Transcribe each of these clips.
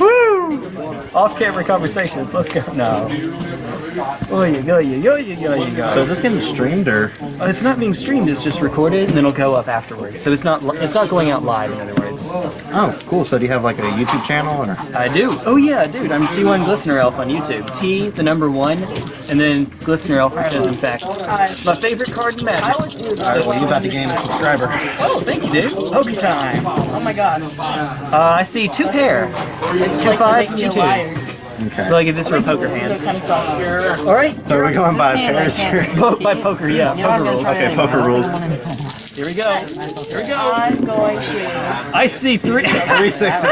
Woo! Off-camera conversations. Let's go. No. Oh, you go, you go, you go, you go. So is this getting streamed or? Uh, It's not being streamed. It's just recorded, and then it'll go up afterwards. So it's not. It's not going out live. In other words. Oh, cool. So do you have like a YouTube channel or? I do. Oh yeah, dude. I'm T1 Glistener Elf on YouTube. T, the number one, and then Glistener Elf, which is in fact my favorite card in Magic. All right, well, you about to gain a subscriber. Oh, thank you, dude. Pokey time. Oh my god. Uh, I see two pair, two fives, two twos. Okay. So I give this for a poker hand. Kind of sucks. All right. So we're going by pairs here. Po- by poker, yeah. Poker rules. Okay, poker rules. Here we go. Here we go. I'm going to. I see three. Three sixes.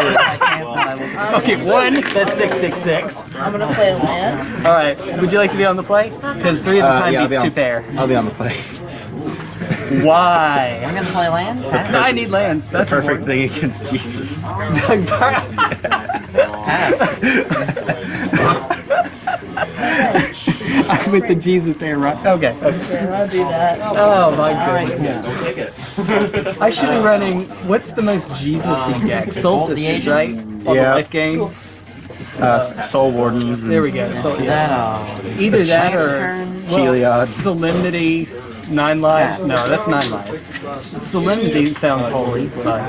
okay, one. That's six six six. I'm gonna play a land. All right. Would you like to be on the play? Because three of the Uh, time yeah, I'll be beats two pair. I'll be on the play. Why? I'm gonna play land. I need lands. That's the Perfect thing against Jesus. I'm with the Jesus here, right? Okay. okay. Okay, I'll do that. Oh my goodness. I should be running. What's the most Jesus-y deck? Soul Bolt the right? On Yeah. the life game. Uh, Soul Wardens. There we go. So, That uh, Either that or well, Heliod. Solemnity, Nine Lives. No, that's Nine Lives. Solemnity sounds holy, but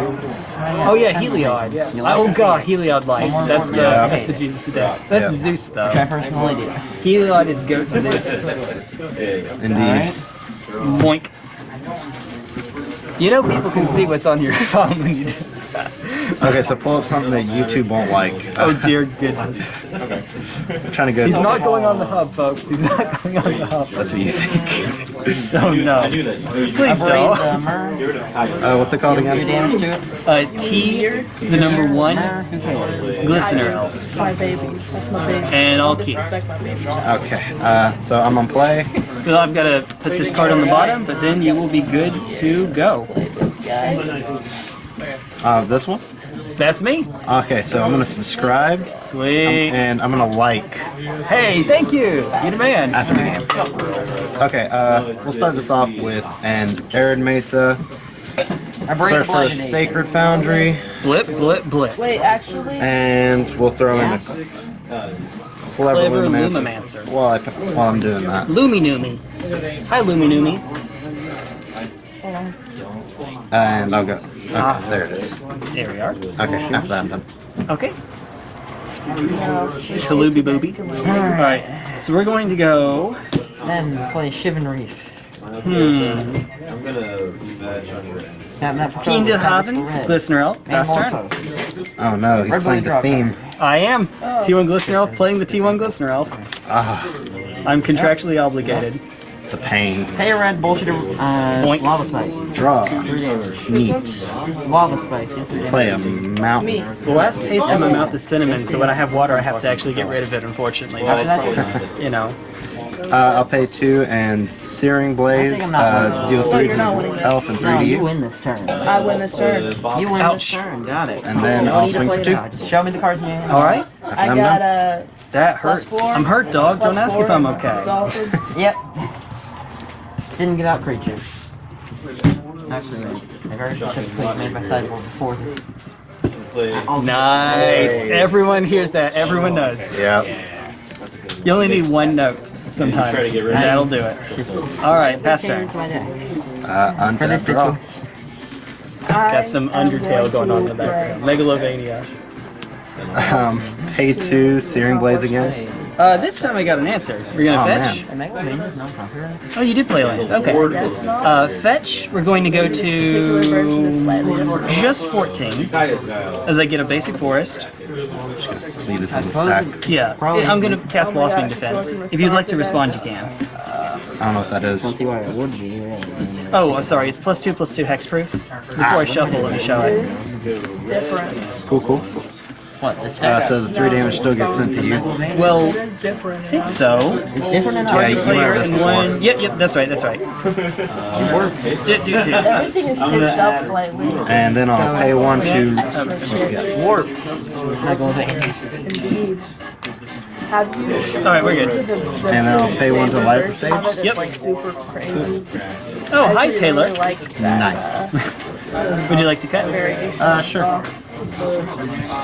oh yeah, Heliod. Oh god, Heliod Light. That's the Yeah. that's the Jesus deck. That's Yeah. Zeus though. my personal idea. Heliod is goat Zeus. Indeed. Moink. You know people can see what's on your phone when you do. Okay, so pull up something that YouTube won't like. Oh dear goodness. okay. I'm trying to go. He's not going on the hub, folks. He's not going on the hub. That's what you think. Oh no. Please don't. the Mer. Uh, what's it called Do again? damage to it. Uh, T, the number one, Mer. Glistener Elf. It's my baby. That's my baby. And I'll keep. Respect my baby. Okay, uh, so I'm on play. So I've got to put this card on the bottom, but then you will be good to go. This. Uh, this one. That's me. Okay, so I'm gonna subscribe Sweet. and I'm gonna like Hey, thank you. You're the man. after the game. Okay, uh, we'll start this off with an Arid Mesa. I break Search for a. Sacred Foundry, Blip, blip, blip. Wait, actually, and we'll throw in a Clever Clever Lumancer. Lumimancer. While, I, while I'm doing that. Lumi Numi. Hi, Lumi Numi. And I'll go. Okay, there it is. There we are. Okay, after that I'm done. Okay. Kalubi Booby. Alright, so we're going to go. Then play Shivan Reef. Hmm. That, that Keen to Haven, red. Listener Elf, And pass turn. Oh no, he's Red playing the drop. theme. I am. T1 Glistener Elf playing the T1 Glistener Elf. Ah, I'm contractually obligated. The pain. Pay a red bullshit. Uh, Boink. lava spike. Draw. Three damage. Neat. Lava spike. Yes, Play a mountain. The last taste in my mouth is cinnamon, so when I have water, I have to actually get rid of it, unfortunately. After that, you know. Uh, I'll pay two and Searing Blaze. I think I'm not Uh, deal three you're not winning to this. Elf and no, three to you you. win this turn. I win this turn. You win Ouch. this turn. Got it. And then I'll swing for two. Just show me the cards in your hand. Alright? I got a That hurts. I'm hurt, dog. Don't ask four. if I'm okay. Yep. Didn't get out creatures. Actually, I very specifically made my sideboard before this. Nice. Everyone hears that. Everyone knows. Yeah. You only need one note sometimes. and That'll do it. Alright, pass turn. Into my deck. Uh, For this untap draw. Got some Undertale going on in the background. Megalovania. Um, pay two, Searing Blaze against. Uh, this time I got an answer. We're gonna Oh, fetch. I make me. No problem. Oh, you did play land. Okay. Uh, fetch. We're going to go particular version is slightly to just 14 as I get a basic forest. Leave this in the stack. Yeah, I'm gonna cast Blossoming Defense. If you'd like to respond, you can. I don't know what that is. See why it would be. Really. Oh, I'm sorry. It's plus two, plus two hexproof. Before I shuffle, let me show it. It's different. Cool, cool. What? This Uh, so the three damage still gets sent to you. Well, It is different. I think so. it's different in Yeah, you Player went this before. one. Yep, yep. That's right. That's right. Do, do, do. Everything is pitched up slightly. And then I'll pay one to. Warp. not going to Indeed. Have you? All right, we're good. to the, the And then I'll pay one to light the version of it? stage? Yep. Like super crazy. Oh, hi Taylor. Like that, Nice. Would you like to cut? variation. Uh, sure.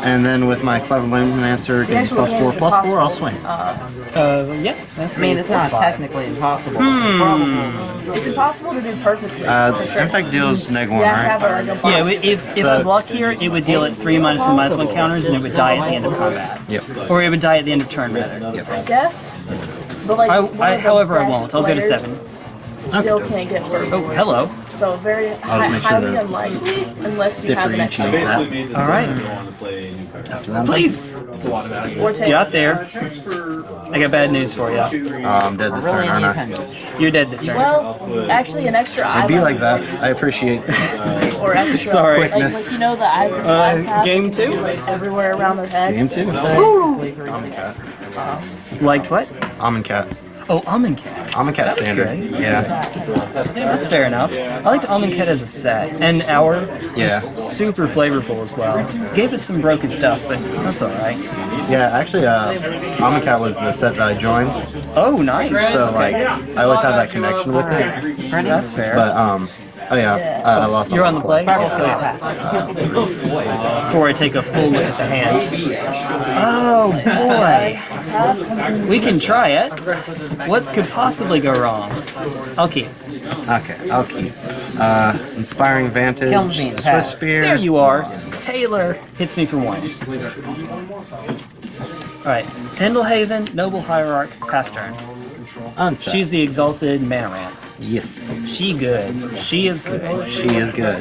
And then with my Clever Lumimancer getting plus four, plus four, I'll swing. Uh, yeah, that's I mean, it's not technically impossible. Hmm. It's impossible to do perfectly. Uh, for sure. Infect deals neg one, You to have right? like Yeah, if, if So- I block here, it would deal at 3 minus 1 minus 1 counters and it would die at the end of combat. Yep. Or it would die at the end of turn, rather. Yep. Yes. But like, I- I- however, I won't. I'll go to players seven. Still can't get work. Oh, hello. So very hi- sure highly unlikely unless you have an extra differentiate that. All right. Please. or take. Get out there. I got bad news for you. Oh, I'm dead this turn, aren't I? You're dead this turn. Well, actually, an extra eye. It'd be like that. I appreciate Or extra. Sorry. Like, like you know the eyes that uh, flies Uh, have. game you two? Like everywhere around their head. game two. Amonkhet. Um, Liked what? Amonkhet. Oh, Almond Cat. Amonkhet That was standard. Yeah. That's fair enough. I liked Almond Cat as a set. And our Yeah. super flavorful as well. Gave us some broken stuff, but that's alright. Yeah, actually, uh, cat was the set that I joined, Oh, nice. so like I always have that connection with it. That's fair. But um, oh yeah, uh, I lost. You're on the play? Before I take a full look at the hands. Oh boy. We can try it. What could possibly go wrong? I'll keep. Okay, I'll keep. Uh, inspiring vantage. Swiss pass. spear. There you are. Taylor hits me for one. Alright. Pendelhaven, Noble Hierarch, pass turn. She's the exalted mana ramp. Yes. She good. She is good. She is good.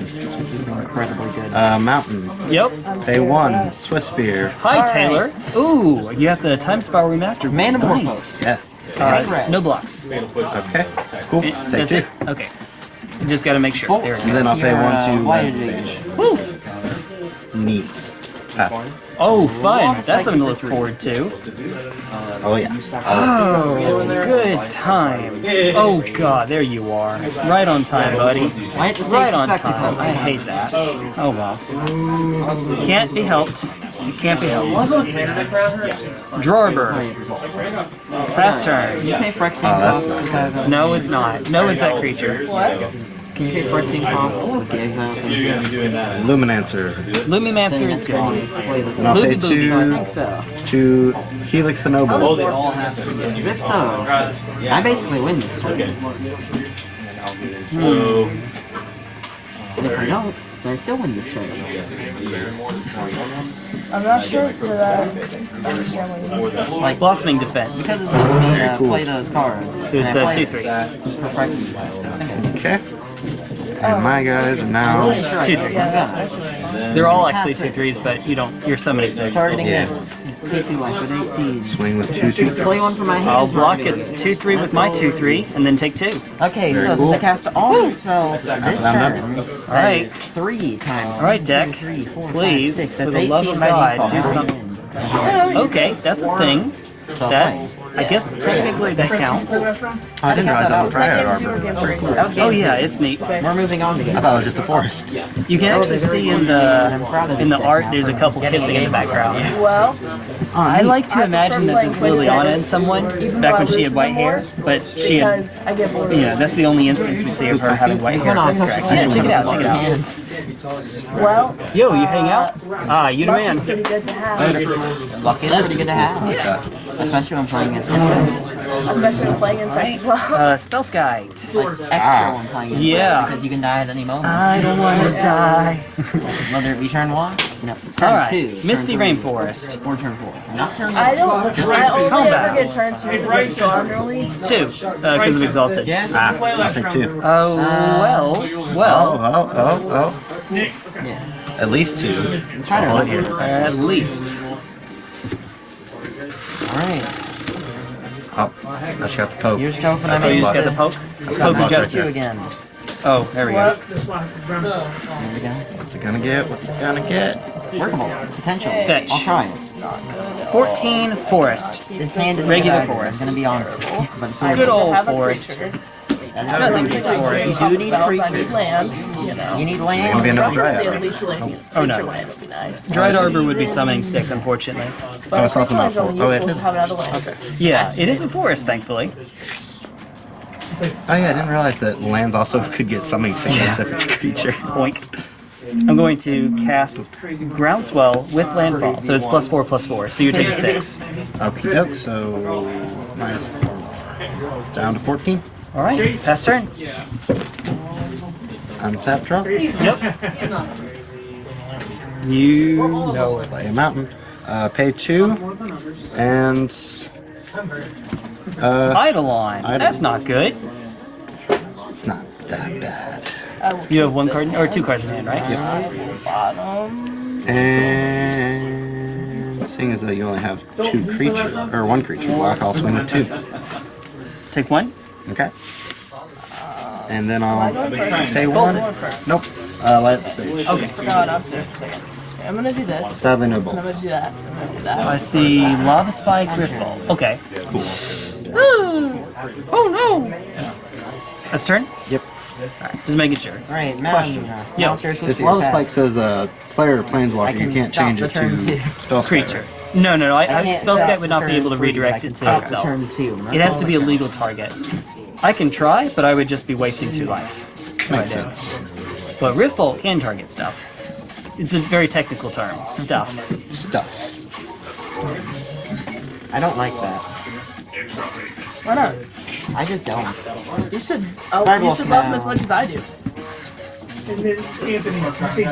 Incredibly good. Uh, mountain. Yep. Pay one. Swift Spear. Hi Taylor. Ooh, you have the Time Spiral remastered. Manamorphose. Nice. Yes. Alright, Red. no blocks. Okay. Cool. Eh, Take That's two. it? Okay. Just gotta make sure. There it And then I'll pay Your, one to White land Advantage. stage. Woo! Neat. Pass. Oh, fun. That's something to look forward to. Oh yeah. Oh, good times. Oh god, there you are. Right on time, buddy. I have to take Right on time. I hate that. Oh well. Can't be helped. Can't be helped. Drawber. Fast turn. Can you pay Phyrexian uh, that's costs? No, it's not. No infect creature. Can you pay Phyrexian costs with the exile? Luminancer. Lumimancer is good. And I'll pay Luby I think two so. to Helix the Noble. Oh, they all have it. If so, I basically win this turn. And if I don't, then I still win this turn. I'm not sure that I understand what you mean. Like, Blossoming defense. because it's letting me uh, cool. play those cards. So it's and I a play 2-3. for Okay. And my guys are now. Two threes. They're all actually two threes, but you don't. You're summoning six. Targeting Yeah. this. PC life with 18. Swing with two two Play one for my hand. I'll block it two three with my two three, and then take two. Okay, Very so cool. since I cast all the spells this I'm turn, Alright. three times. All right, one, deck. two, three, four, five, Please, six. for That's the love 18 of by God, default. do something. Okay, that's a thing. So That's. I guess technically that counts. I didn't realize that was Dryad Arbor. That was Oh yeah, it's neat. We're moving on to I thought it was just a forest. You can Oh, actually see in good. I'm proud the in the art there's a couple kissing in the background. Well, I like to imagine that this playing Liliana and someone back when she had white hair, but she had. because I. Yeah, that's the only instance we see of her having white hair. Hold on, That's correct. Yeah, check it out. Check it out. Well, Yo, you hang out? Ah, you the man. is pretty good to have, Luck is pretty good to have. Especially when playing against especially when playing Infect as well. Uh, Spellskite. extra when playing against Yeah. because you can die at any moment. I don't want to die. Whether it be turn one, no, turn All right, two, Misty three, Rainforest. or turn four. Not turn I don't. I only Combat. ever get turn twos against Strongly. Two, because of Exalted. Yeah. Ah, I think two. Oh, well, Oh, well, oh, oh, oh. Yeah. At least two. Let's try to here. at least. Alright. Oh, I just got the poke. Here's Joe for So you just got the poke? Poke of poke Justice. right again. Oh, there we go. There we go. What's it gonna get? What's it gonna get? Workable. Potential. Fetch. I'll try 14 Forest. This hand is Regular gonna forest. I'm gonna be honest. But it's Good old have a forest. creature. Nothing beats Forest. You need Spells, I need creatures. land. You know. You need Gonna be land. another Preferably Dryad. at least like Oh, no. creature would be nice. Dryad Arbor would be summoning sick, unfortunately. But Oh, it's also not creature land's only. Oh, it useful is. to have another land. Okay. Yeah, it is a forest, thankfully. Oh yeah, I didn't realize that lands also could get summoning sickness if it's a creature. Boink. I'm going to cast Groundswell with Landfall, so it's plus four, plus four. So you're taking six. Okie doke, so minus four. Down to 14. All right, pass turn. Untap draw. Yep. You know it. Play a mountain. Uh, pay two. And. Uh, Eidolon. That's not good. it's not that bad. You have one card or two cards in hand, right? Bottom. And. Seeing as though you only have two creatures, or one creature, black, I'll swing with two. Take one. Okay. And then I'll Am going say one. going first. Nope. Uh, light up the stage. Okay. No, not six. I'm gonna do this. Sadly, no bolts. I'm gonna do that. I'm gonna do that. I see Lava Spike, Ripple. Okay. Cool. Oh no! That's turn? Yep. Just making sure. Alright, Question. Mountain. Yeah. If Lava. Spike says uh, player planeswalker, I you can can't change it to turn spell Creature. No, no, no. I, I, can't Spellskite would not be able to redirect I it to stop itself. Turn two. It has to be a legal target. I can try, but I would just be wasting two life. Makes sense. But Riftbolt can target stuff. It's a very technical term. Stuff. Stuff. I don't like that. Why not? I just don't. You should. Oh, you should love him as much as I do.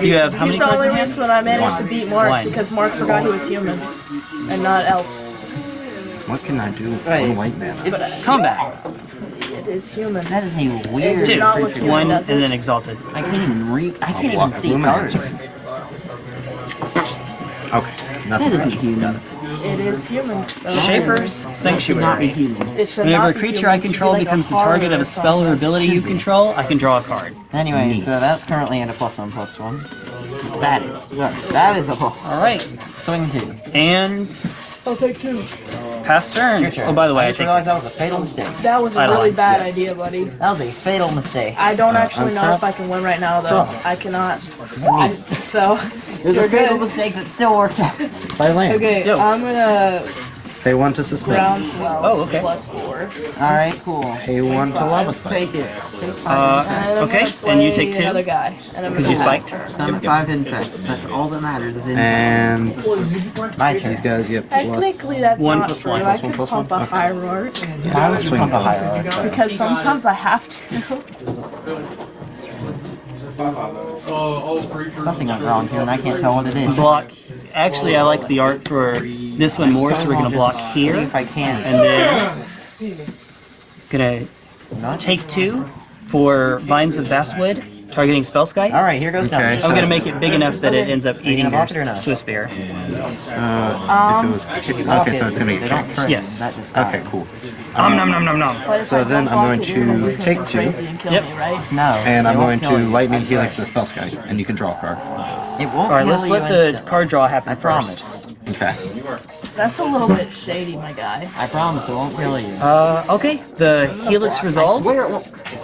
You have how He's the only in hand? reason I managed to beat Mark One. because Mark forgot he was human and not elf. What can I do with Right. one white mana? It's Combat. It is human. that is a weird It's Two. not creature. human One, and then Exalted. I can't even read. I can't even see cards. Lumimancer. Okay. That Nothing. isn't human. It is human. Shaper's That should not be Sanctuary. human. It should Whenever a creature. I It should be control becomes the target of a spell or ability you control, I can draw a card. Anyway, Neat. so that's currently at a plus one plus one. That is. Sorry, that is a plus. Alright. Swing two. And I'll take two. Pass turn. Your turn. Oh, by the way, I just take realized that was a fatal mistake. That was a I really lied. bad Yes. idea, buddy. That was a fatal mistake. I don't Uh, actually know untap. if I can win right now, though. Draw. I cannot. I, so, There's you're a fatal good. mistake that still worked out. Play land. Okay, Yo. I'm gonna Pay one to suspend. groundswell Oh, okay. plus four. Alright, cool. Pay one to lava spike. Take it. Take Uh, five. And I'm okay, and you take two? Another guy. Because you spiked? turn. Number five impact. That's all that matters is in And my turn. these guys get plus. Technically, that's One not plus true. one, I could one, plus pump one? a Okay. roar Yeah, I was swinging Pump a both. higher. because sometimes I have to. Something went wrong here and I can't tell what it is. Block. Actually, I like the art for this one more, so we're gonna block here. if I can. And then gonna take two for Vines of Vastwood, targeting Spellskite. Alright, here goes Okay, nothing. so- I'm gonna make it big enough that it ends up eating gonna your or not? Swift Spear. Uh, if it was okay, so it's gonna They get don't kicked. Yes. Okay, dies. cool. Om nom nom nom nom. So then I'm going block it, you're gonna to lose him take two. and Yep. No. And I'm going to you. lightning helix the Spellskite, and you can draw a card. It won't Alright, let's let the card draw happen I first. promise. Okay. That's a little bit shady, my guy. I promise it won't kill you. Uh, okay, the Helix resolves.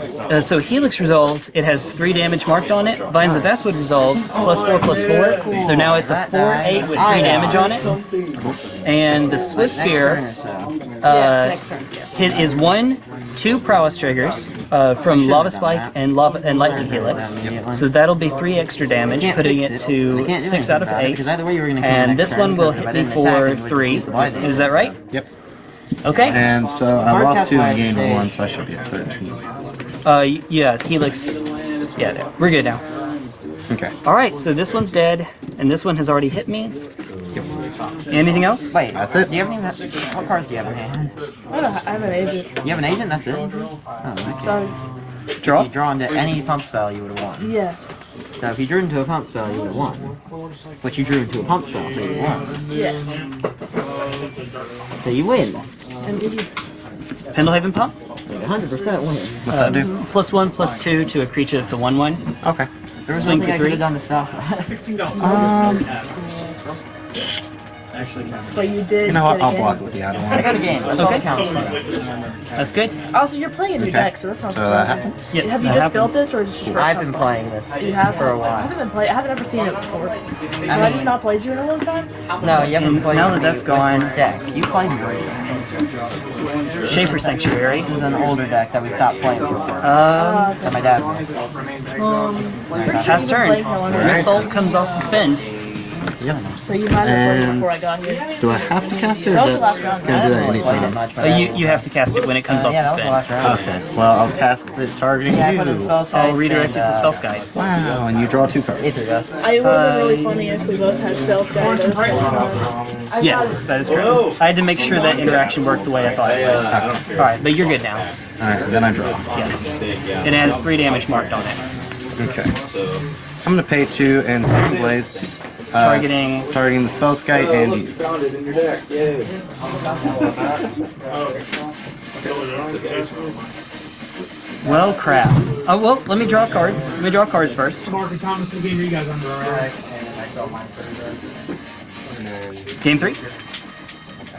Swear it won't. Uh, so Helix resolves, it has three damage marked on it. Vines of Vastwood resolves, plus four, plus four. So now it's a 4-8 with three damage on it. And the Swift Spear turn or so. yes, uh, next turn. Yes. hit is one, two prowess triggers uh, from Lava Spike and Lava and Lightning Helix. So that'll be three extra damage, putting it to six out of eight. Because either way you were gonna kill me And this one will hit me for three. just use the lightning. Is that right? Yep. Okay. And so I lost two and gained one, so I should be at 13. Uh, y- yeah, Helix. Yeah, no, we're good now. Okay. All right, so this one's dead, and this one has already hit me. Anything else? Wait, That's it. Do you have any? What cards do you have in hand? I, don't, I have an agent. You have an agent. That's it. Oh, okay. So, Draw. If you draw into any pump spell, you would have won. yes. So if you drew into a pump spell, you would have won. But you drew into a pump spell, so you won. Yes. So you win. Indeed. Pendelhaven Pump. 100% win. What's that do? Plus one, plus two to a creature that's a one-one. Okay. There was Swing nothing for I could three. have done to stop that. Um, But you did. You know what? get a I'll block it with the other one. I got a game. That's all counts. That's good. Also, you're playing a new Okay. deck, so that sounds So that happened? Yeah, Have you that just built this, or just your I've been time? playing this You have for a I while. I haven't been play. I haven't ever seen it before. Have I, mean- just not played you in a long time? No, you haven't played now that with that's me with gone- deck. You played me. Shaper Sanctuary. This is an older deck that we stopped playing before. Um, that my dad played. cast turn. Playing no one Rift Bolt comes off suspend. Yeah. So you might have And- before I got here. Do I have to cast it or That do was the last round. can I do I that haven't really played it anytime? much, but Uh, I- you, you have to cast it when it comes Uh, off yeah, the last suspend. Okay, well, I'll cast it targeting Yeah, you. I'll redirect it and, to uh, Spellskite. Wow, and you draw two cards. It's, does. I would have been really Uh, funny if we both had Spellskite. though, so, uh, Yes, that is correct. I had to make sure that interaction worked the way I thought it would. Alright, but you're good now. Alright, then I draw. Yes. It has three damage marked on it. Okay. I'm gonna pay two and Searing Blaze. Uh, Targeting targeting the spell sky and you. Found it in your deck. Yay. Well, crap. Oh, well, let me draw cards. Let me draw cards first. Mark and Thomas, what game are you guys under, alright? Game three.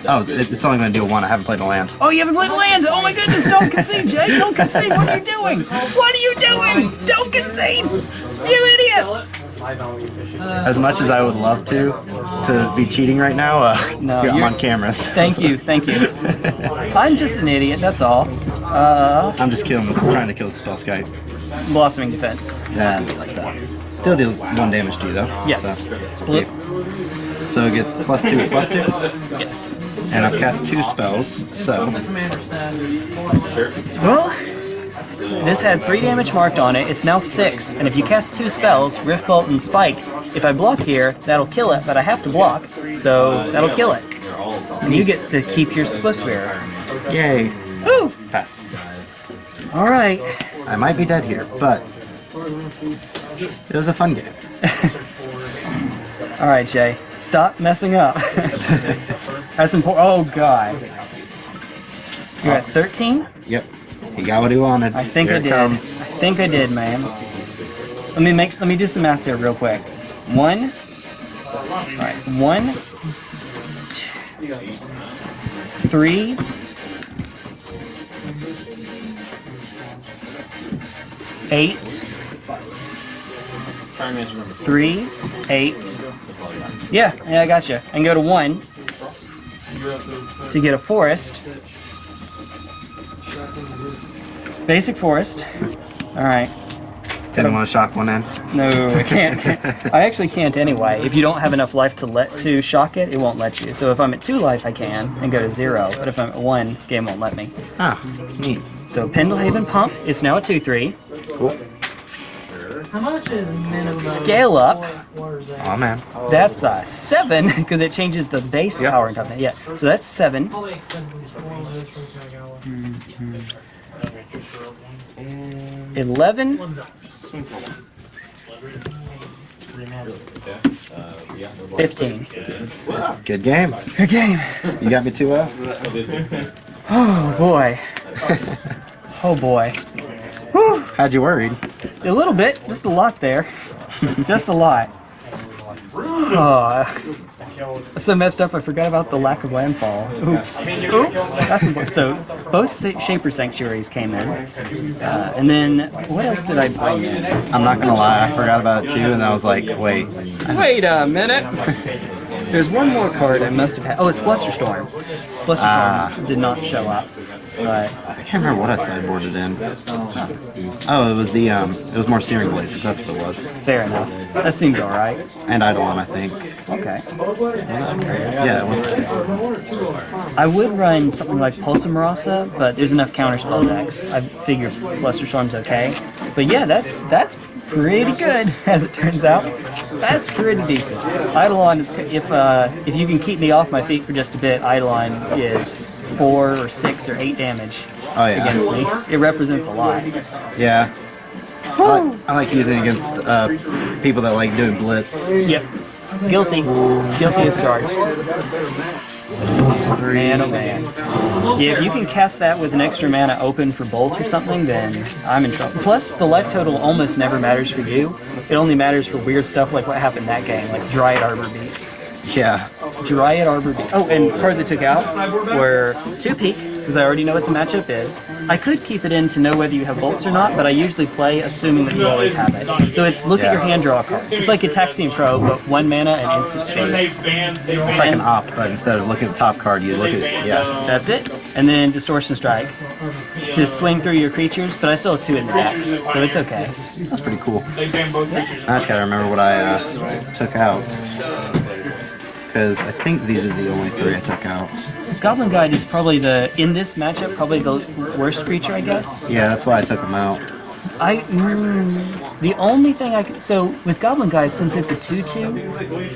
Oh, it's only gonna deal one. I haven't played a land. Oh, you haven't played a land! Oh my goodness, don't concede, Jay! Don't concede! What are you doing? What are you doing? Don't concede! You idiot! As much as I would love to, to be cheating right now, uh, No, yeah, I'm on cameras. Thank you, thank you. I'm just an idiot, that's all. Uh, I'm just killing this, trying to kill the Spellskite. blossoming defense. Yeah, like that. Still deal one damage to you though. Yes. So, yeah. So it gets plus two, plus two, Yes. and I've cast two spells. So Well, this had three damage marked on it. It's now six, and if you cast two spells, Rift Bolt and Spike, if I block here, that'll kill it, but I have to block, so that'll kill it. And you get to keep your Swift Spear. yay, Woo! pass. Alright. I might be dead here, but it was a fun game. Alright, Jay. Stop messing up. That's important. Oh, God. You're at 13? Yep, he got what he wanted. I think Here I it did. I think I did, man. Let me make. Let me do some math here real quick. One. All right. One. Two, three. Eight. Three. Eight. Yeah, yeah, I got you. And go to one to get a forest. Basic forest. All right. Didn't want to shock one in. No, I can't. I actually can't anyway. If you don't have enough life to let to shock it, it won't let you. So if I'm at two life, I can and go to zero. But if I'm at one, game won't let me. Ah, neat. So Pendelhaven Pump is now a two three. Cool. How much is minimum? Scale up. What is that? Oh man. That's a seven because it changes the base Yeah. power and stuff. Yeah. So that's seven. 11. Fifteen. Good game. Good game. You got me 2 0? Oh, boy. oh, boy. Whew. Had you worried? A little bit. Just a lot there. just a lot. Oh so messed up. I forgot about the lack of landfall. Oops. Oops. That's important. So both Shaper Sanctuaries came in, uh, and then what else did I bring in? I'm not gonna lie, I forgot about it too, and I was like, wait. Wait a minute. There's one more card I must have had. Oh, it's Flusterstorm. Flusterstorm Ah. did not show up. But I can't remember what I sideboarded in. Oh, it was the um, it was more Searing Blazes. That's what it was. fair enough. That seems alright. And Eidolon, I think. Okay. Yeah, it was. I would run something like Pulse of Murasa, but there's enough counterspell decks. I figure Flusterstorm's okay. But yeah, that's that's pretty good, as it turns out. That's pretty decent. Eidolon is if uh, if you can keep me off my feet for just a bit, Eidolon is four or six or eight damage Oh yeah. against me. It represents a lot. Yeah. I like, I like using it against uh, people that like doing blitz. Yep. Guilty. Guilty as charged. Yeah, if you can cast that with an extra mana open for bolt or something, then I'm in trouble. Plus, the life total almost never matters for you. It only matters for weird stuff like what happened that game, like Dryad Arbor beats. Yeah. Dryad Arbor. Be- oh, and cards I took out were two Peek because I already know what the matchup is. I could keep it in to know whether you have bolts or not, but I usually play assuming that you always have it. So it's look at your hand, draw a card. It's like a Taxian Pro, but one mana and instant speed. It's like an opt, but instead of looking at the top card, you look at yeah. That's it. And then Distortion Strike to swing through your creatures, but I still have two in the deck, so it's okay. That's pretty cool. I just gotta remember what I uh, took out. Because I think these are the only three I took out. Goblin Guide is probably the, in this matchup, probably the worst creature, I guess. Yeah, that's why I took them out. I mm, the only thing I could, so with Goblin Guide since it's a two-two,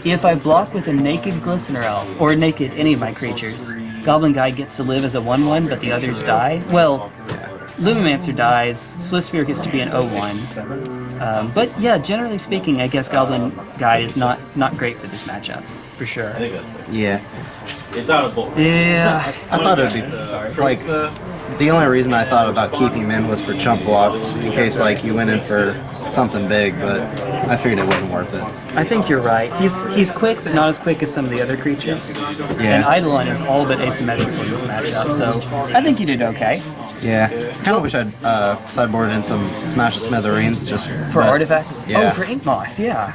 if I block with a naked Glistener Elf or naked any of my creatures, Goblin Guide gets to live as a one-one, but the others die. Well, Lumimancer dies, Swift Spear gets to be an 0-1. Um, but yeah, generally speaking, I guess Goblin Guide is not not great for this matchup for sure. Yeah. It's out of bulk. Yeah, I thought it would be like the only reason I thought about keeping him in was for chump blocks in case like you went in for something big, but I figured it wasn't worth it. I think you're right. He's he's quick, but not as quick as some of the other creatures. Yeah. And Eidolon is all but asymmetrical in this matchup, so I think you did okay. Yeah. Kind of wish I'd uh, sideboarded in some Smash of Smithereens just For but- artifacts? Yeah. Oh, for Ink Moth, yeah.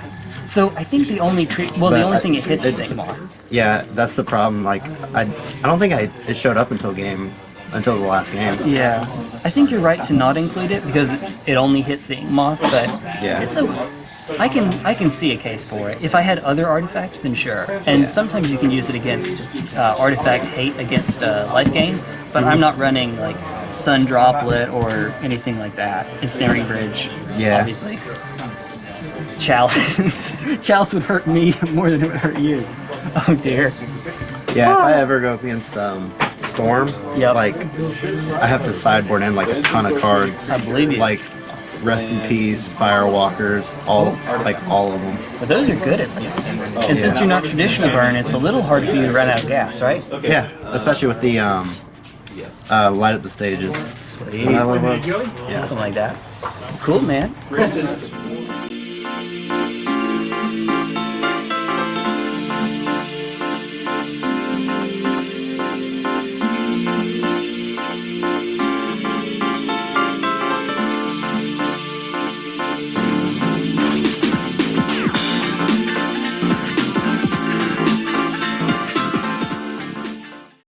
So I think the only tre- well, the only I- thing it hits is Ink Yeah, that's the problem. Like I, I don't think I it showed up until game until the last game. Yeah, I think you're right to not include it because it, only hits the Moth, but Yeah. it's okay. I can I can see a case for it. If I had other artifacts, then sure. And Yeah. sometimes you can use it against uh, artifact hate against uh, life gain, but Mm-hmm. I'm not running like Sun Droplet or anything like that. Ensnaring Bridge, Yeah. obviously. Chalice, Chalice would hurt me more than it would hurt you. Oh dear. Yeah, if I ever go against um, Storm, Yep. like I have to sideboard in like a ton of cards. I believe you. Like Rest in Peace, Firewalkers, all like all of them. But those are good at least. And since you're not traditional burn, it's a little hard for you to run out of gas, right? Yeah, especially with the um, uh, light up the stages. Sweet. Is that what it was? Yeah. Something like that. Cool, man. Chris is